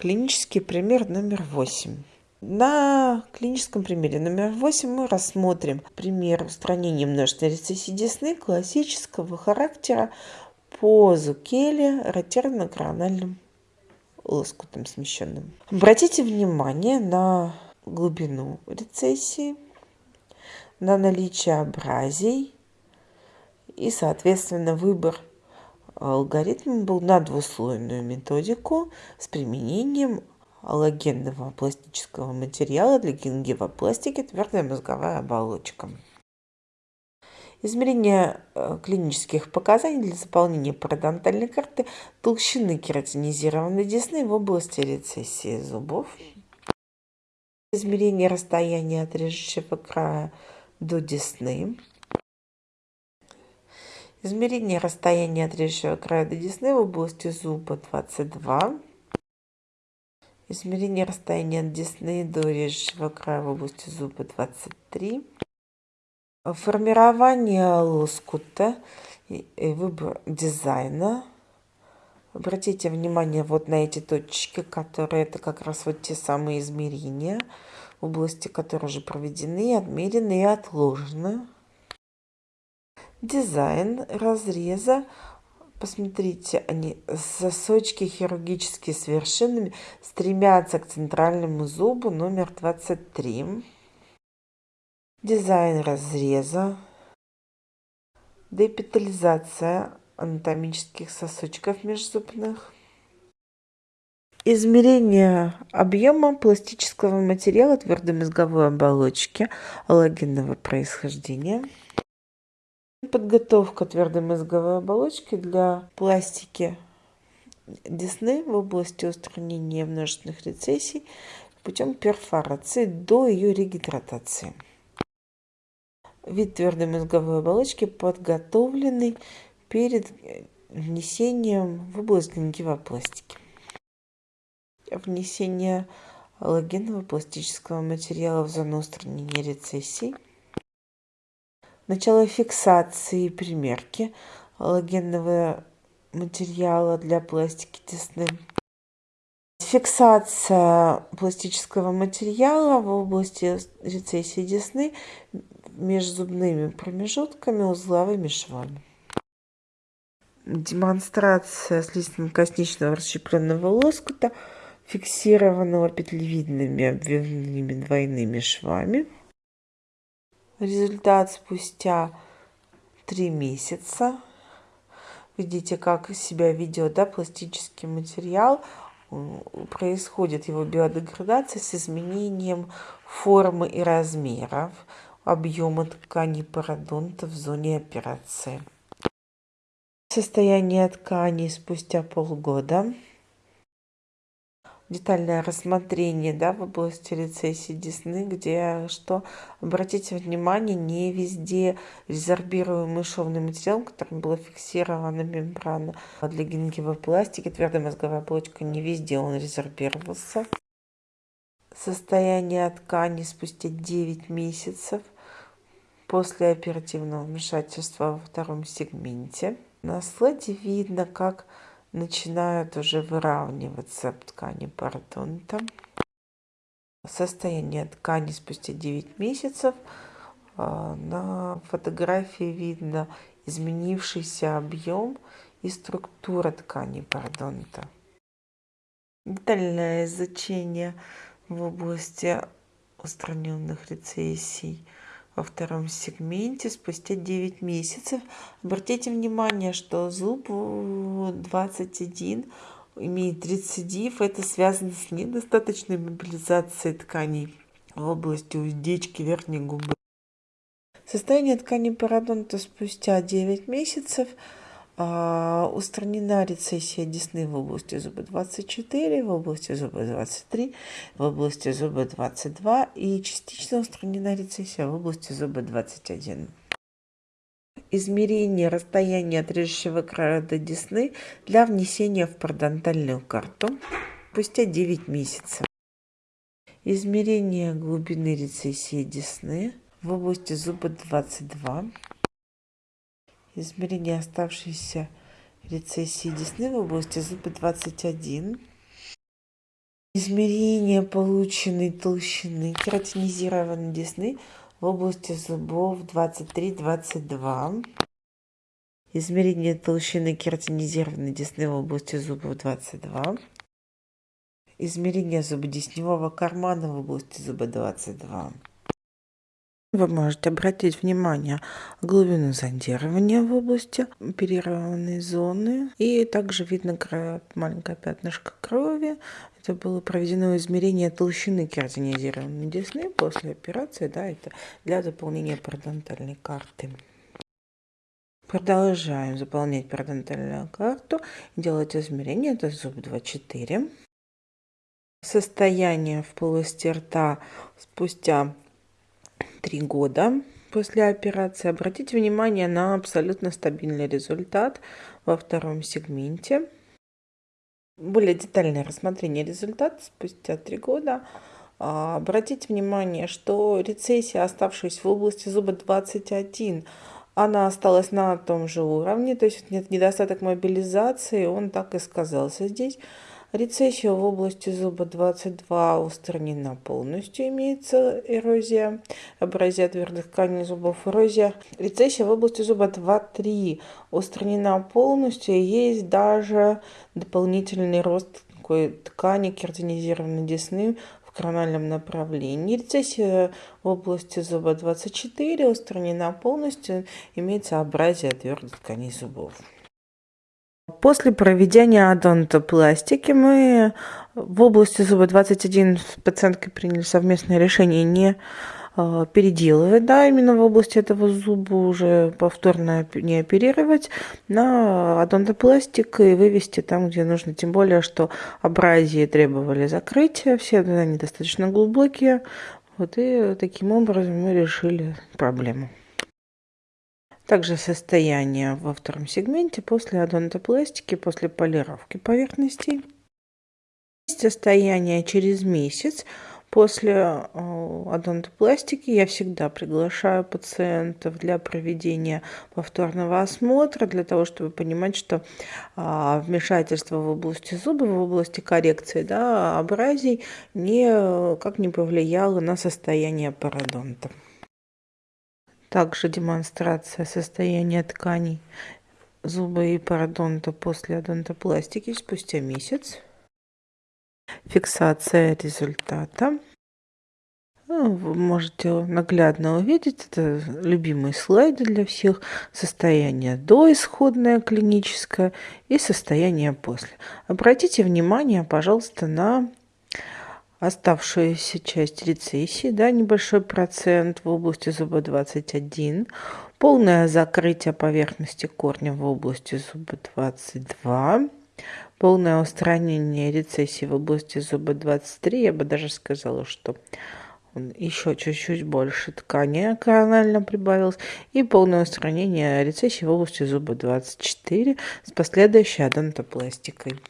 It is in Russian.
Клинический пример номер восемь. На клиническом примере номер восемь мы рассмотрим пример устранения множественной рецессии десны классического характера по зукеле ротерно-корональным лоскутом смещенным. Обратите внимание на глубину рецессии, на наличие абразий и, соответственно, выбор алгоритм был на двуслойную методику с применением аллогенного пластического материала для гингивопластики твердая мозговая оболочка. Измерение э, клинических показаний для заполнения пародонтальной карты толщины кератинизированной десны в области рецессии зубов. Измерение расстояния от режущего края до десны. Измерение расстояния от режущего края до десны в области зуба 22. Измерение расстояния от десны до режущего края в области зуба 23. Формирование лоскута и выбор дизайна. Обратите внимание вот на эти точки, которые это как раз вот те самые измерения, области которые уже проведены, отмерены и отложены дизайн разреза. Посмотрите, они сосочки хирургические с вершинами стремятся к центральному зубу номер 23. Дизайн разреза. Депитализация анатомических сосочков межзубных. Измерение объема пластического материала твердой мозговой оболочки аллогенного происхождения. Подготовка твердой мозговой оболочки для пластики десны в области устранения множественных рецессий путем перфорации до ее регидратации. Вид твердой мозговой оболочки подготовленный перед внесением в область гингивопластики. Внесение аллогенного пластического материала в зону устранения рецессий – Начало фиксации и примерки аллогенного материала для пластики десны. Фиксация пластического материала в области рецессии десны между зубными промежутками узловыми швами. Демонстрация слизистно-косничного расщепленного лоскута, фиксированного петлевидными обвивными двойными швами. Результат спустя три месяца. Видите, как себя ведет да, пластический материал. Происходит его биодеградация с изменением формы и размеров объема ткани пародонта в зоне операции. Состояние ткани спустя полгода детальное рассмотрение да, в области рецессии десны, где что, обратите внимание, не везде резорбируемый шовный материал, которым была фиксирована мембрана для гингивопластики, твердая мозговая оболочка, не везде он резорбировался. Состояние ткани спустя 9 месяцев после оперативного вмешательства во втором сегменте. На слайде видно, как начинают уже выравниваться ткани пародонта. Состояние ткани спустя 9 месяцев. А, на фотографии видно изменившийся объем и структура ткани пародонта. Детальное изучение в области устраненных рецессий – во втором сегменте спустя 9 месяцев. Обратите внимание, что зуб 21 имеет рецидив. Это связано с недостаточной мобилизацией тканей в области уздечки верхней губы. Состояние ткани пародонта спустя 9 месяцев – устранена рецессия десны в области зуба 24, в области зуба 23, в области зуба 22 и частично устранена рецессия в области зуба 21. Измерение расстояния от режущего края до десны для внесения в пародонтальную карту спустя 9 месяцев. Измерение глубины рецессии десны в области зуба 22 измерение оставшейся рецессии десны в области зуба 21 Измерение полученной толщины кератинизированной десны в области зубов 23-22. Измерение толщины кератинизированной десны в области зубов 22. Измерение зубодесневого кармана в области зуба 22. Вы можете обратить внимание глубину зондирования в области оперированной зоны. И также видно маленькое пятнышко крови. Это было проведено измерение толщины кератинизированной десны после операции. Да, это для заполнения парадонтальной карты. Продолжаем заполнять парадонтальную карту. Делать измерение. Это зуб 2-4. Состояние в полости рта спустя три года после операции. Обратите внимание на абсолютно стабильный результат во втором сегменте. Более детальное рассмотрение результата спустя три года. А, обратите внимание, что рецессия, оставшаяся в области зуба 21, она осталась на том же уровне, то есть нет недостаток мобилизации, он так и сказался здесь. Рецессия в области зуба 22 устранена полностью, имеется эрозия, абразия твердых тканей зубов, эрозия. Рецессия в области зуба 2-3 устранена полностью, есть даже дополнительный рост такой ткани кератинизированной десны в корональном направлении. Рецессия в области зуба 24 устранена полностью, имеется абразия твердых тканей зубов. После проведения адонтопластики мы в области зуба 21 с пациенткой приняли совместное решение не э, переделывать, да, именно в области этого зуба уже повторно не оперировать, на адонтопластик и вывести там, где нужно. Тем более, что абразии требовали закрытия, все они достаточно глубокие. Вот и таким образом мы решили проблему. Также состояние во втором сегменте после адонтопластики, после полировки поверхностей. Состояние через месяц после э, адонтопластики я всегда приглашаю пациентов для проведения повторного осмотра, для того, чтобы понимать, что а, вмешательство в области зуба, в области коррекции да, абразий никак не повлияло на состояние пародонта. Также демонстрация состояния тканей зуба и пародонта после адонтопластики спустя месяц. Фиксация результата. Ну, вы можете наглядно увидеть, это любимые слайды для всех, состояние до исходное клиническое и состояние после. Обратите внимание, пожалуйста, на оставшуюся часть рецессии, да, небольшой процент в области зуба 21, полное закрытие поверхности корня в области зуба 22, полное устранение рецессии в области зуба 23, я бы даже сказала, что еще чуть-чуть больше ткани коронально прибавилось, и полное устранение рецессии в области зуба 24 с последующей адонтопластикой.